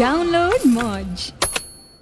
Download Modge.